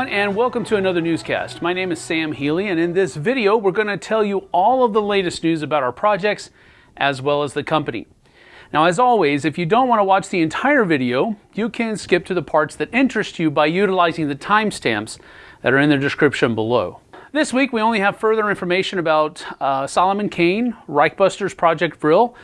everyone, and welcome to another newscast. My name is Sam Healy, and in this video, we're going to tell you all of the latest news about our projects as well as the company. Now, as always, if you don't want to watch the entire video, you can skip to the parts that interest you by utilizing the timestamps that are in the description below. This week, we only have further information about uh, Solomon Kane, Reichbusters Project Vril,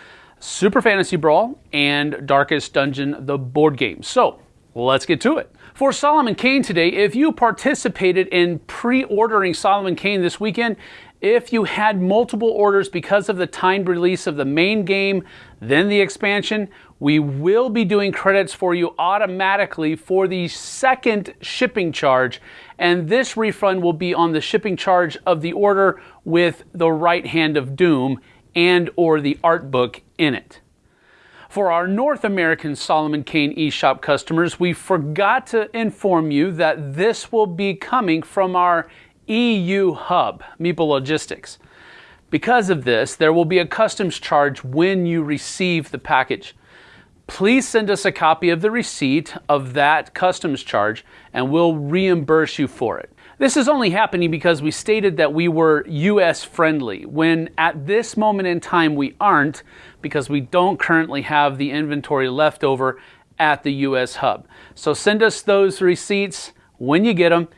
Super Fantasy Brawl, and Darkest Dungeon, the board game. So, let's get to it. For Solomon Kane today, if you participated in pre-ordering Solomon Kane this weekend, if you had multiple orders because of the timed release of the main game, then the expansion, we will be doing credits for you automatically for the second shipping charge. And this refund will be on the shipping charge of the order with the right hand of doom and or the art book in it. For our North American Solomon Kane eShop customers, we forgot to inform you that this will be coming from our EU hub, Meeple Logistics. Because of this, there will be a customs charge when you receive the package. Please send us a copy of the receipt of that customs charge and we'll reimburse you for it. This is only happening because we stated that we were US friendly, when at this moment in time we aren't because we don't currently have the inventory left over at the US hub. So send us those receipts when you get them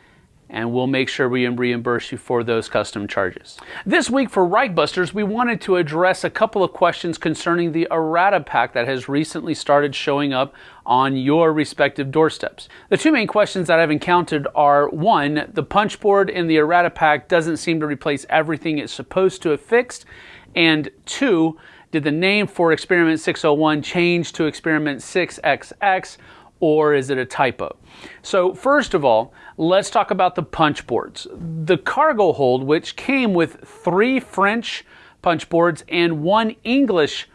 and we'll make sure we reimburse you for those custom charges. This week for Reichbusters, we wanted to address a couple of questions concerning the errata pack that has recently started showing up on your respective doorsteps. The two main questions that I've encountered are one, the punch board in the errata pack doesn't seem to replace everything it's supposed to have fixed, and two, did the name for experiment 601 change to experiment 6XX or is it a typo? So first of all, let's talk about the punch boards. The cargo hold, which came with three French punch boards and one English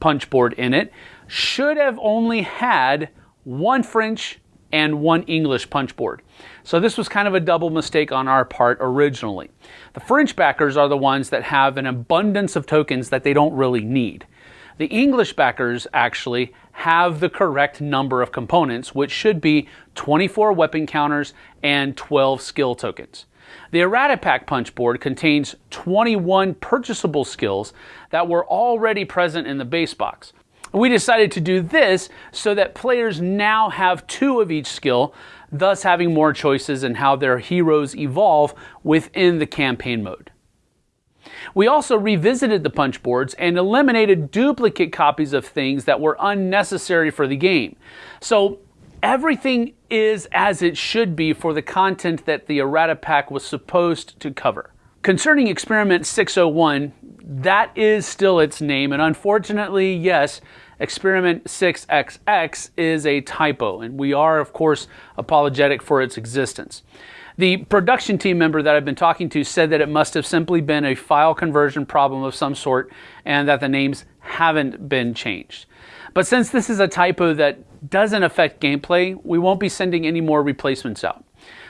punch board in it, should have only had one French and one English punch board. So this was kind of a double mistake on our part originally. The French backers are the ones that have an abundance of tokens that they don't really need. The English backers actually have the correct number of components, which should be 24 weapon counters and 12 skill tokens. The Errata Pack punch board contains 21 purchasable skills that were already present in the base box. We decided to do this so that players now have two of each skill, thus having more choices in how their heroes evolve within the campaign mode. We also revisited the punch boards and eliminated duplicate copies of things that were unnecessary for the game. So everything is as it should be for the content that the errata pack was supposed to cover. Concerning Experiment 601, that is still its name, and unfortunately, yes, Experiment 6XX is a typo, and we are, of course, apologetic for its existence. The production team member that I've been talking to said that it must have simply been a file conversion problem of some sort and that the names haven't been changed. But since this is a typo that doesn't affect gameplay, we won't be sending any more replacements out.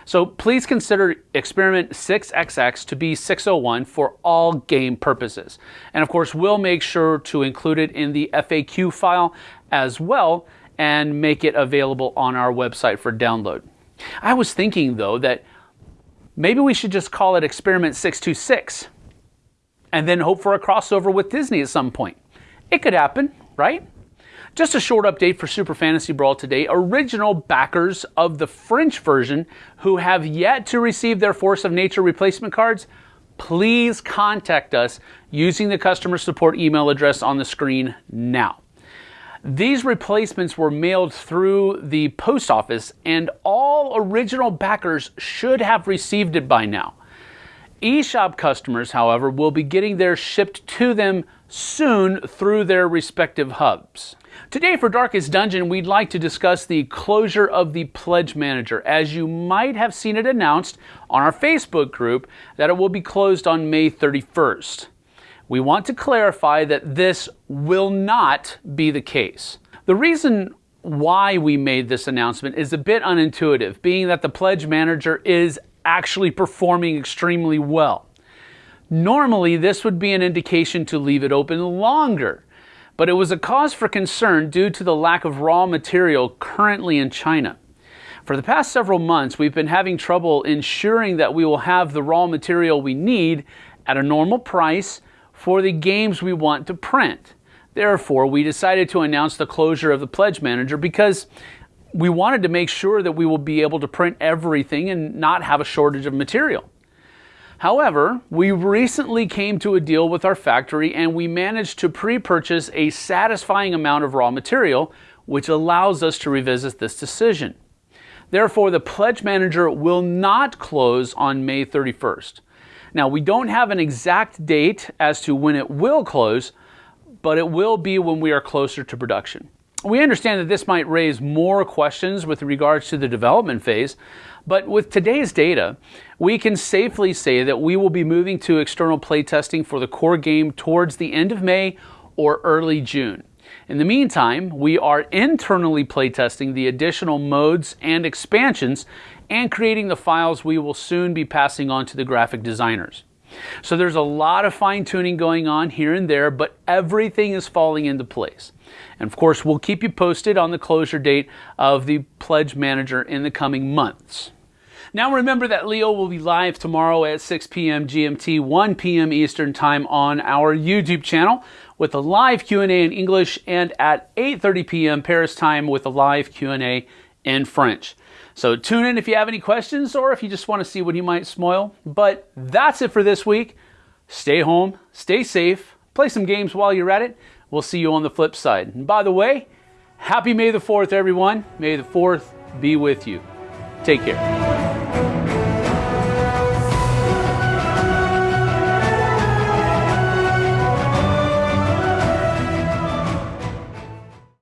So please consider experiment 6XX to be 601 for all game purposes. And of course, we'll make sure to include it in the FAQ file as well and make it available on our website for download. I was thinking though that Maybe we should just call it Experiment 626 and then hope for a crossover with Disney at some point. It could happen, right? Just a short update for Super Fantasy Brawl today. Original backers of the French version who have yet to receive their Force of Nature replacement cards, please contact us using the customer support email address on the screen now. These replacements were mailed through the post office and all original backers should have received it by now. eShop customers, however, will be getting theirs shipped to them soon through their respective hubs. Today for Darkest Dungeon, we'd like to discuss the closure of the Pledge Manager, as you might have seen it announced on our Facebook group that it will be closed on May 31st we want to clarify that this will not be the case. The reason why we made this announcement is a bit unintuitive, being that the pledge manager is actually performing extremely well. Normally, this would be an indication to leave it open longer, but it was a cause for concern due to the lack of raw material currently in China. For the past several months, we've been having trouble ensuring that we will have the raw material we need at a normal price for the games we want to print. Therefore, we decided to announce the closure of the Pledge Manager because we wanted to make sure that we will be able to print everything and not have a shortage of material. However, we recently came to a deal with our factory and we managed to pre-purchase a satisfying amount of raw material, which allows us to revisit this decision. Therefore, the Pledge Manager will not close on May 31st. Now, we don't have an exact date as to when it will close, but it will be when we are closer to production. We understand that this might raise more questions with regards to the development phase, but with today's data, we can safely say that we will be moving to external playtesting for the core game towards the end of May or early June. In the meantime, we are internally playtesting the additional modes and expansions and creating the files we will soon be passing on to the graphic designers. So there's a lot of fine tuning going on here and there, but everything is falling into place. And of course, we'll keep you posted on the closure date of the Pledge Manager in the coming months. Now remember that Leo will be live tomorrow at 6 p.m. GMT, 1 p.m. Eastern Time on our YouTube channel with a live Q&A in English and at 8:30 p.m. Paris time with a live Q&A in French. So tune in if you have any questions or if you just want to see what he might spoil. But that's it for this week. Stay home, stay safe, play some games while you're at it. We'll see you on the flip side. And by the way, happy May the 4th, everyone. May the 4th be with you. Take care.